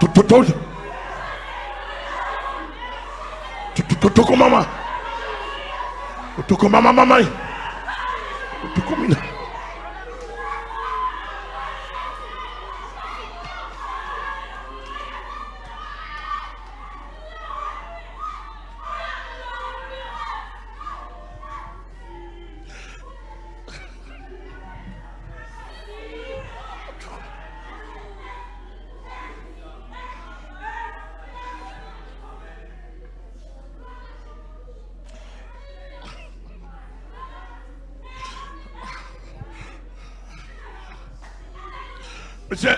Tô com mamãe. Eu tô com mamãe. Eu tô. Monsieur,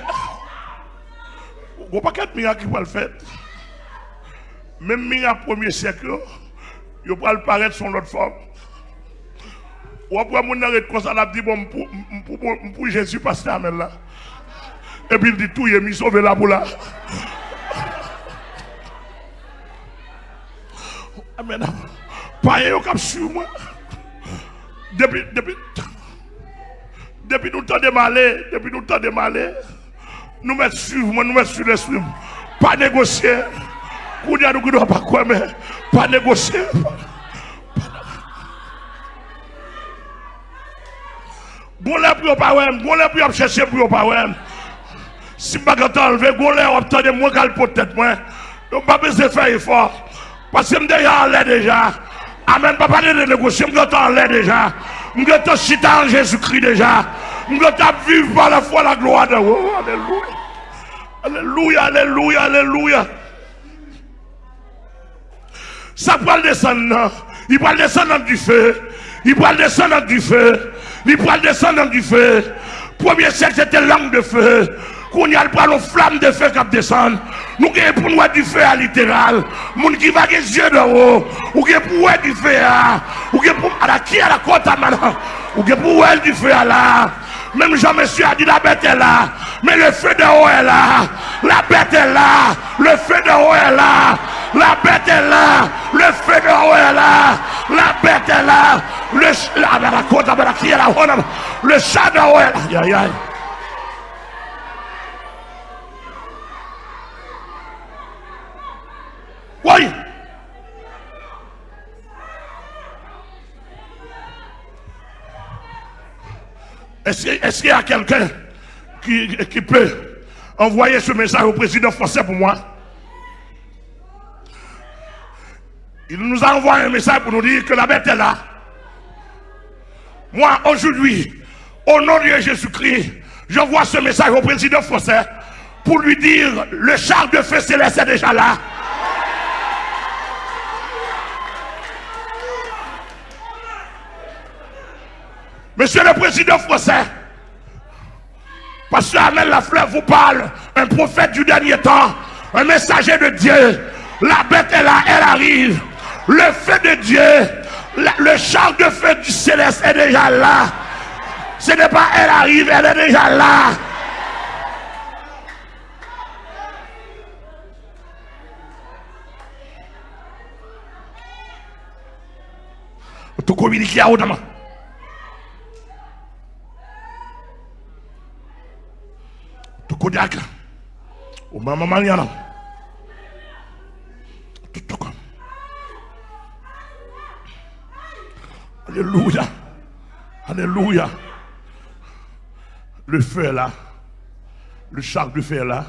vous pas quatre miracles qui vont le faire. Même miracle premier siècle, il va le paraître sur l'autre forme. Ou après, mon arrête comme ça, il a dit, bon, pour, Jésus, pasteur Amel là. Et puis il dit tout, il est mis sauvé là pour là. Amen. Pas un cap sur moi. Depuis, depuis nous temps de depuis nous temps de nous mettons moi, nous mettons sur. Pas négocier. Nous ne pas quoi, mais pas négocier. Lè lè chercher pour pas ouais. Si pas quand enlever, bon lè obtenir moi qu'al peut-être moi. Donc pas besoin de faire effort parce que me déjà en l'air déjà. Amen, papa de négocier, me en l'air déjà. Me en chita en Jésus-Christ déjà. Me en vivre par la foi la gloire de oh, Alléluia. Alléluia, alléluia, alléluia. Ça va descendre, il va descendre du feu. Il va descendre du feu. Il va descendre du feu. Premier siècle, c'était langue de feu. Qu'on y a le flamme de feu qui descend. Nous avons pour nous du feu à littéral. Moun qui va les yeux de haut. Pour du feu à. Ou qui pour à la qui à la côte à maintenant. Qui pour du feu à là? Même Jean-Monsieur a dit la bête est là. Mais le feu de haut est là. La bête est là. Le feu de haut est là. La bête est là. Le feu de haut est là. La bête est là. Le. Le chat de haut est là. Est-ce qu'il y a quelqu'un qui, qui, peut envoyer ce message au président français pour moi? Il nous a envoyé un message pour nous dire que la bête est là. Moi, aujourd'hui, au nom de Jésus-Christ, j'envoie ce message au président français pour lui dire le char de feu céleste est déjà là. Monsieur le Président français, Pasteur Amel Lafleur vous parle, un prophète du dernier temps, un messager de Dieu. La bête est là, elle arrive. Le feu de Dieu, le char de feu du céleste est déjà là. Ce n'est pas elle arrive, elle est déjà là. Communiquer à. Maniana. Alléluia. Alléluia. Le feu est là. Le char du feu est là.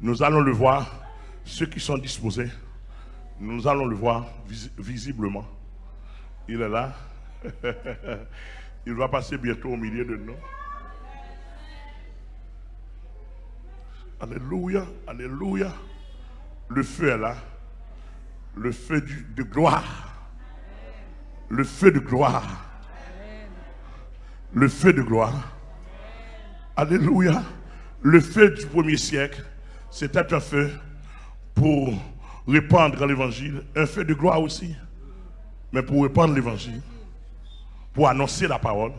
Nous allons le voir. Ceux qui sont disposés, nous allons le voir visiblement. Il est là. Il va passer bientôt au milieu de nous. Alléluia, alléluia. Le feu est là. Le feu de gloire. Le feu de gloire. Le feu de gloire. Alléluia. Le feu du premier siècle, c'était un feu pour répandre l'évangile. Un feu de gloire aussi. Mais pour répandre l'évangile pour annoncer la parole.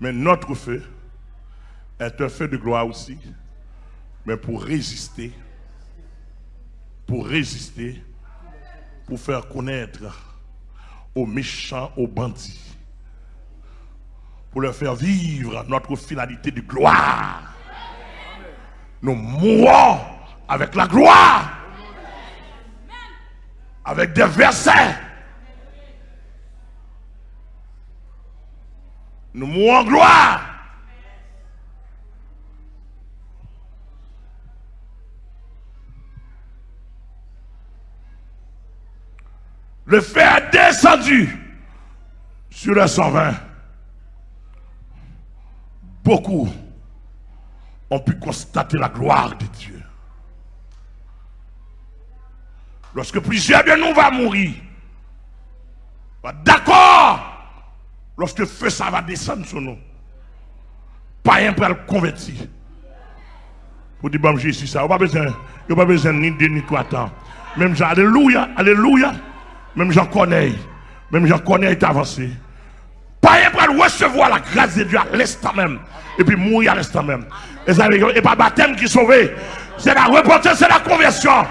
Mais notre feu est un feu de gloire aussi, mais pour résister, pour résister, pour faire connaître aux méchants, aux bandits, pour leur faire vivre notre finalité de gloire. Nous mourons avec la gloire, avec des versets. Nous mourons en gloire. Le feu a descendu sur le 120. Beaucoup ont pu constater la gloire de Dieu. Lorsque plusieurs de nous vont mourir, d'accord, lorsque le feu ça va descendre sur nous, pas un pour le convertir. Pour dire, bon, Jésus, ça, il n'y a pas besoin, ni de ni trois temps. Même alléluia, alléluia, même Jean connaît, même Jean connaît est avancé. Pas pour recevoir la grâce de Dieu à l'instant même, et puis mourir à l'instant même. Et ça n'est pas baptême qui sauve, c'est la repentance, c'est la conversion.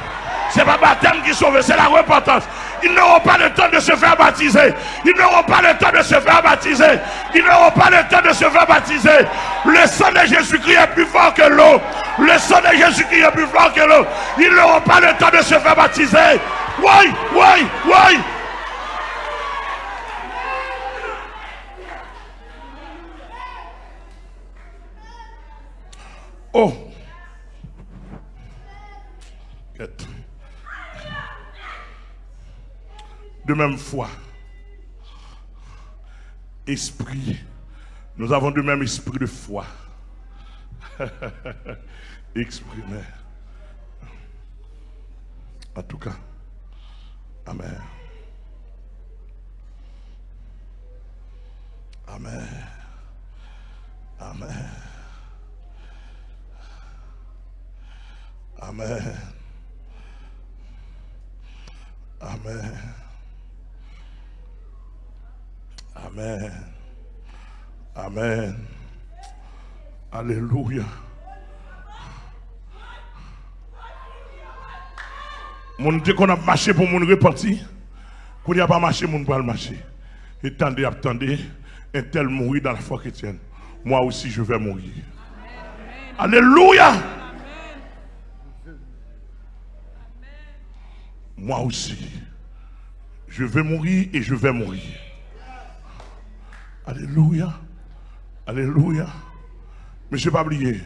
C'est pas baptême qui sauve, c'est la repentance. Ils n'auront pas le temps de se faire baptiser. Ils n'auront pas le temps de se faire baptiser. Ils n'auront pas le temps de se faire baptiser. Le sang de Jésus-Christ est plus fort que l'eau. Le sang de Jésus-Christ est plus fort que l'eau. Ils n'auront pas le temps de se faire baptiser. Oui, oui, oui. Oh. De même foi. Esprit. Nous avons de même esprit de foi. Exprimé. En tout cas. Amen. Amen. Amen. Amen. Amen. Amen. Amen. Alléluia. Mon Dieu qu'on a marché pour mon reparti, qu'on n'y a pas marché, mon pas le marcher. Et attendez, attendez, un tel mourir dans la foi chrétienne. Moi aussi, je vais mourir. Alléluia. Moi aussi, je vais mourir et je vais mourir. Alléluia. Alléluia. Mais je ne pas oublier,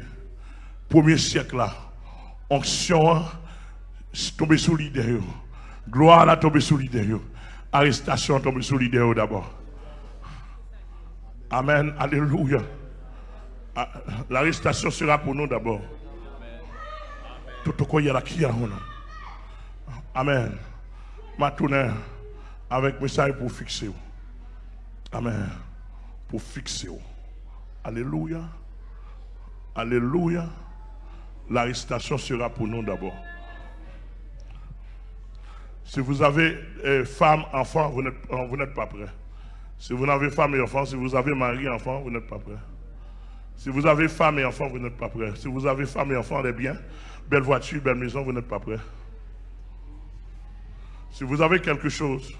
premier siècle là, onction tombé sous. Gloire là tombé sous. Arrestation tombé sous d'abord. Amen. Alléluia. Ah, l'arrestation sera pour nous d'abord. Tout ce qu'il y a là qui a Amen. Ma avec message pour fixer. Amen pour fixer. Alléluia. Alléluia. L'arrestation sera pour nous d'abord. Si vous avez euh, femme, enfant, vous n'êtes pas prêt. Si vous n'avez femme et enfant, si vous avez mari, enfant, vous n'êtes pas prêt. Si vous avez femme et enfant, vous n'êtes pas prêt. Si vous avez femme et enfant, les biens, belle voiture, belle maison, vous n'êtes pas prêt. Si vous avez quelque chose,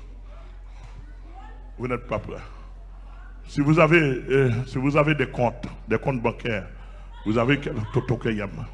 vous n'êtes pas prêt. Si vous avez, euh, si vous avez des comptes, des comptes bancaires, vous avez Toto Yama.